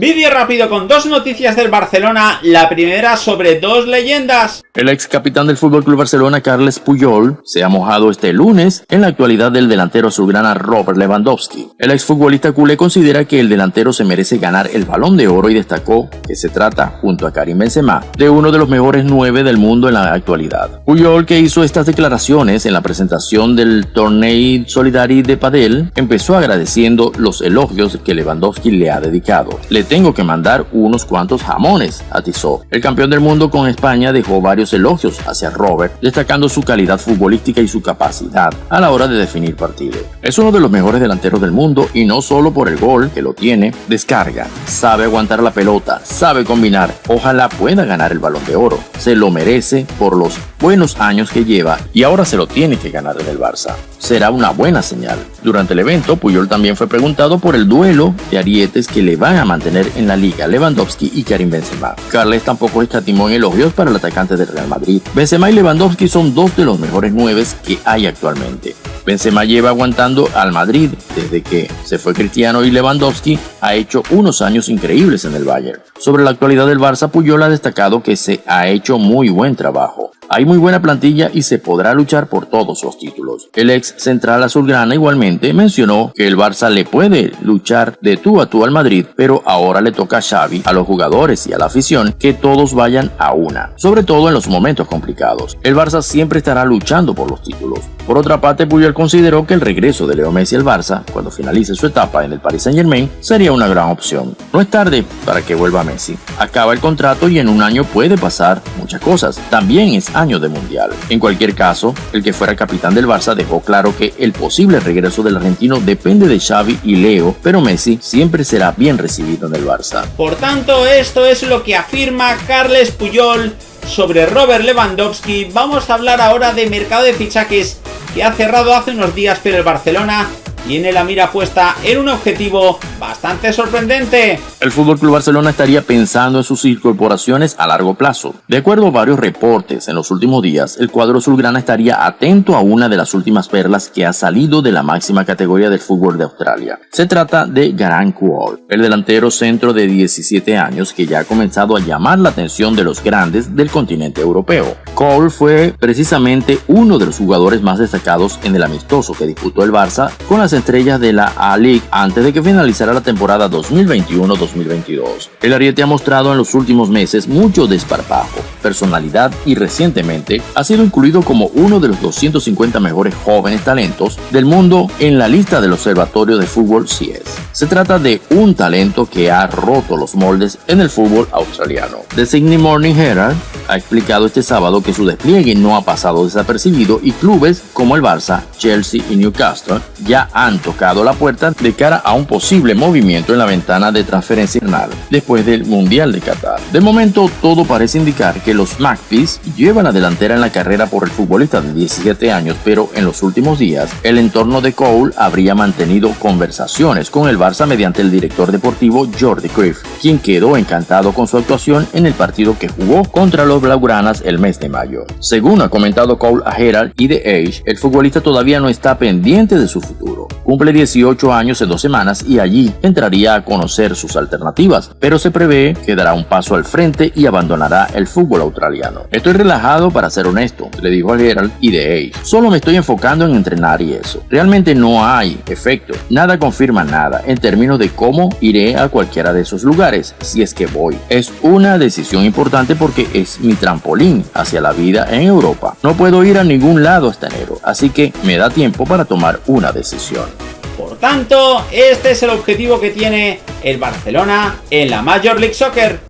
Vídeo rápido con dos noticias del Barcelona, la primera sobre dos leyendas. El ex capitán del FC Barcelona, Carles Puyol, se ha mojado este lunes en la actualidad del delantero azulgrana Robert Lewandowski. El ex futbolista culé considera que el delantero se merece ganar el Balón de Oro y destacó que se trata, junto a Karim Benzema, de uno de los mejores nueve del mundo en la actualidad. Puyol, que hizo estas declaraciones en la presentación del Torneo Solidari de Padel, empezó agradeciendo los elogios que Lewandowski le ha dedicado tengo que mandar unos cuantos jamones, atizó. El campeón del mundo con España dejó varios elogios hacia Robert, destacando su calidad futbolística y su capacidad a la hora de definir partido. Es uno de los mejores delanteros del mundo y no solo por el gol que lo tiene, descarga, sabe aguantar la pelota, sabe combinar, ojalá pueda ganar el balón de oro, se lo merece por los buenos años que lleva y ahora se lo tiene que ganar en el Barça. Será una buena señal. Durante el evento, Puyol también fue preguntado por el duelo de arietes que le van a mantener en la liga Lewandowski y Karim Benzema. Carles tampoco escatimó en elogios para el atacante del Real Madrid. Benzema y Lewandowski son dos de los mejores nueves que hay actualmente. Benzema lleva aguantando al Madrid desde que se fue Cristiano y Lewandowski ha hecho unos años increíbles en el Bayern. Sobre la actualidad del Barça, Puyol ha destacado que se ha hecho muy buen trabajo. Hay muy buena plantilla y se podrá luchar por todos los títulos. El ex central azulgrana igualmente mencionó que el Barça le puede luchar de tú a tú al Madrid, pero ahora le toca a Xavi, a los jugadores y a la afición que todos vayan a una, sobre todo en los momentos complicados. El Barça siempre estará luchando por los títulos. Por otra parte, Puyol consideró que el regreso de Leo Messi al Barça, cuando finalice su etapa en el Paris Saint Germain, sería una gran opción. No es tarde para que vuelva Messi. Acaba el contrato y en un año puede pasar muchas cosas. También es año de mundial. En cualquier caso, el que fuera capitán del Barça dejó claro que el posible regreso del argentino depende de Xavi y Leo, pero Messi siempre será bien recibido en el Barça. Por tanto, esto es lo que afirma Carles Puyol sobre Robert Lewandowski. Vamos a hablar ahora de mercado de fichajes que ha cerrado hace unos días, pero el Barcelona tiene la mira puesta en un objetivo bastante sorprendente. El Fútbol Club Barcelona estaría pensando en sus incorporaciones a largo plazo. De acuerdo a varios reportes en los últimos días, el cuadro azulgrana estaría atento a una de las últimas perlas que ha salido de la máxima categoría del fútbol de Australia. Se trata de Garant Cole, el delantero centro de 17 años que ya ha comenzado a llamar la atención de los grandes del continente europeo. Cole fue precisamente uno de los jugadores más destacados en el amistoso que disputó el Barça con las estrellas de la A-League antes de que finalizara la temporada 2021-2022. El Ariete ha mostrado en los últimos meses mucho desparpajo, personalidad y recientemente ha sido incluido como uno de los 250 mejores jóvenes talentos del mundo en la lista del Observatorio de Fútbol CS. Se trata de un talento que ha roto los moldes en el fútbol australiano. The Sydney Morning Herald ha explicado este sábado que su despliegue no ha pasado desapercibido y clubes como el Barça, Chelsea y Newcastle ya han tocado la puerta de cara a un posible movimiento en la ventana de transferencia después del Mundial de Qatar. De momento todo parece indicar que los Magpies llevan la delantera en la carrera por el futbolista de 17 años, pero en los últimos días el entorno de Cole habría mantenido conversaciones con el Barça mediante el director deportivo Jordi Cruyff, quien quedó encantado con su actuación en el partido que jugó contra los Blaugranas el mes de mayo. Según ha comentado Cole a Herald y The Age, el futbolista todavía no está pendiente de su futuro. Cumple 18 años en dos semanas y allí entraría a conocer sus alternativas, pero se prevé que dará un paso al frente y abandonará el fútbol australiano. Estoy relajado para ser honesto, le dijo a Herald y The Age. Solo me estoy enfocando en entrenar y eso. Realmente no hay efecto. Nada confirma nada en términos de cómo iré a cualquiera de esos lugares si es que voy. Es una decisión importante porque es mi trampolín hacia la vida en Europa. No puedo ir a ningún lado hasta enero, así que me da tiempo para tomar una decisión. Por tanto, este es el objetivo que tiene el Barcelona en la Major League Soccer.